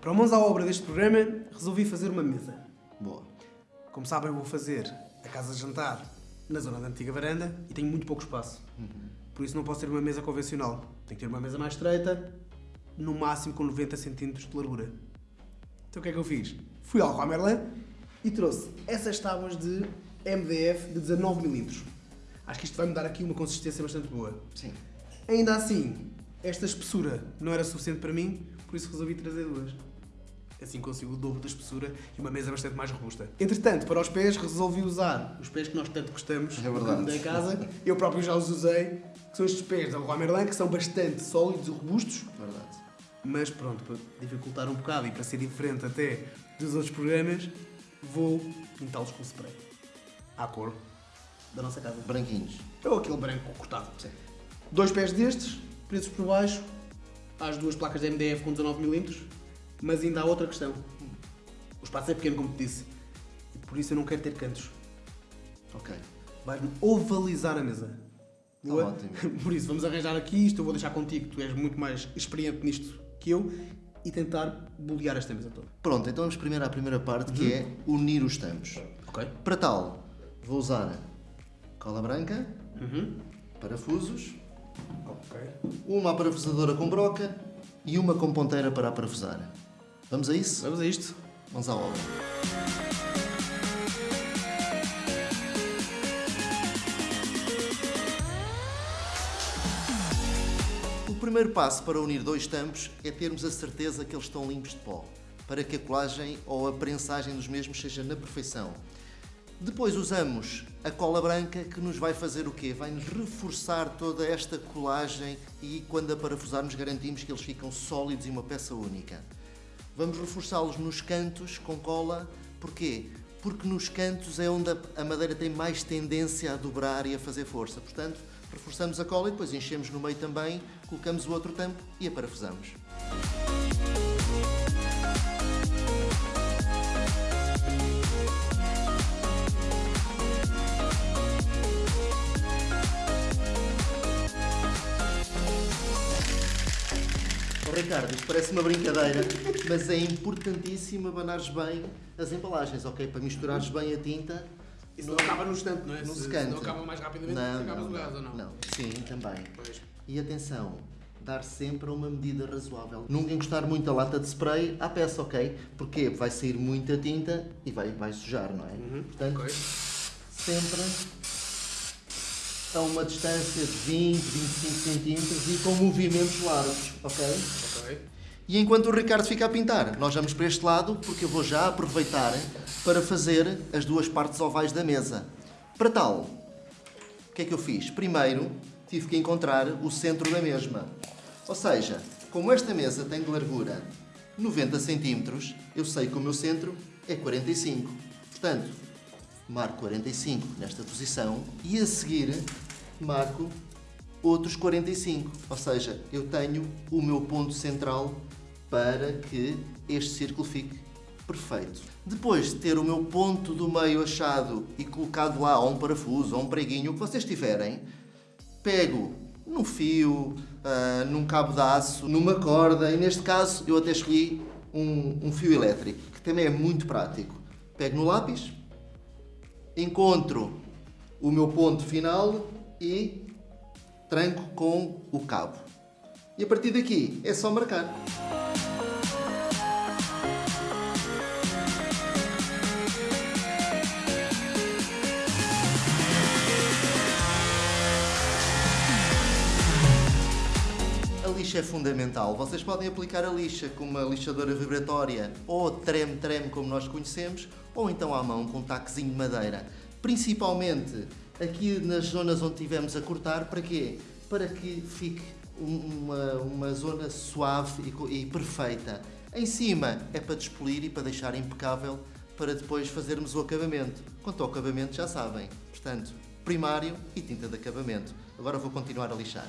Para mãos à obra deste programa, resolvi fazer uma mesa. Boa. Como sabem, vou fazer a casa de jantar na zona da antiga varanda e tenho muito pouco espaço. Por isso não posso ter uma mesa convencional. Tenho que ter uma mesa mais estreita, no máximo com 90 cm de largura. Então o que é que eu fiz? Fui ao Leroy Merlin e trouxe essas tábuas de MDF de 19 mm. Acho que isto vai me dar aqui uma consistência bastante boa. Sim. Ainda assim, esta espessura não era suficiente para mim, por isso resolvi trazer duas. Assim consigo o dobro da espessura e uma mesa bastante mais robusta. Entretanto, para os pés, resolvi usar os pés que nós tanto gostamos É verdade. da casa. Eu próprio já os usei, que são estes pés da Leroy Merlin, que são bastante sólidos e robustos. Verdade. Mas pronto, para dificultar um bocado e para ser diferente até dos outros programas, vou pintá-los com spray. À cor da nossa casa. Branquinhos. Ou aquele branco cortado. Dois pés destes, presos por baixo, às duas placas de MDF com 19mm, mas ainda há outra questão. O espaço é pequeno, como te disse, e por isso eu não quero ter cantos. Ok. Vai-me ovalizar a mesa. Tá Boa? ótimo. Por isso, vamos arranjar aqui isto, eu vou deixar contigo, tu és muito mais experiente nisto que eu, e tentar bolear esta mesa toda. Pronto, então vamos primeiro à primeira parte, que é unir os tampos. Ok? Para tal, vou usar cola branca, Uhum. parafusos, Ok. uma parafusadora com broca e uma com ponteira para parafusar. Vamos a isso? Vamos a isto. Vamos à obra. O primeiro passo para unir dois tampos é termos a certeza que eles estão limpos de pó, para que a colagem ou a prensagem dos mesmos seja na perfeição. Depois usamos a cola branca que nos vai fazer o quê? Vai-nos reforçar toda esta colagem e quando a parafusarmos garantimos que eles ficam sólidos e uma peça única. Vamos reforçá-los nos cantos com cola. Porquê? Porque nos cantos é onde a- madeira tem mais tendência a dobrar e a fazer força. Portanto, reforçamos a cola e depois enchemos no meio também, colocamos o outro tampo e a Oh, Ricardo, isto parece uma brincadeira, mas é importantíssimo abanares bem as embalagens, ok? Para misturares bem a tinta. Isso não acaba no instante, não é? Não se se canta. não acaba mais rapidamente, Não, acabas não, o gás, ou não? Não, sim, também. Pois. E atenção, dar sempre a uma medida razoável. Nunca encostar muito a lata de spray à peça, ok? Porque vai sair muita tinta e vai, vai sujar, não é? Portanto, Ok. sempre a uma distância de 20, 25 centímetros e com movimentos largos, ok? Ok. E enquanto o Ricardo fica a pintar, nós vamos para este lado porque eu vou já aproveitar para fazer as duas partes ovais da mesa. Para tal, o que é que eu fiz? Primeiro, tive que encontrar o centro da mesma. Ou seja, como esta mesa tem de largura 90 centímetros, eu sei que o meu centro é 45. Portanto, marco 45 nesta posição e a seguir marco outros 45. Ou seja, eu tenho o meu ponto central para que este círculo fique perfeito. Depois de ter o meu ponto do meio achado e colocado lá ou um parafuso ou um preguinho, o que vocês tiverem, pego num fio, ah, num cabo de aço, numa corda e neste caso eu até escolhi um, um fio elétrico, que também é muito prático. Pego no lápis, encontro o meu ponto final e tranco com o cabo. E a partir daqui é só marcar. Lixa é fundamental. Vocês podem aplicar a lixa com uma lixadora vibratória ou treme-treme, como nós conhecemos, ou então à mão com um taquezinho de madeira. Principalmente aqui nas zonas onde tivemos a cortar, para quê? Para que fique um- uma, uma zona suave e e, perfeita. Em cima é para despolir e para deixar impecável para depois fazermos o acabamento. Quanto ao acabamento já sabem. Portanto, primário e tinta de acabamento. Agora vou continuar a lixar.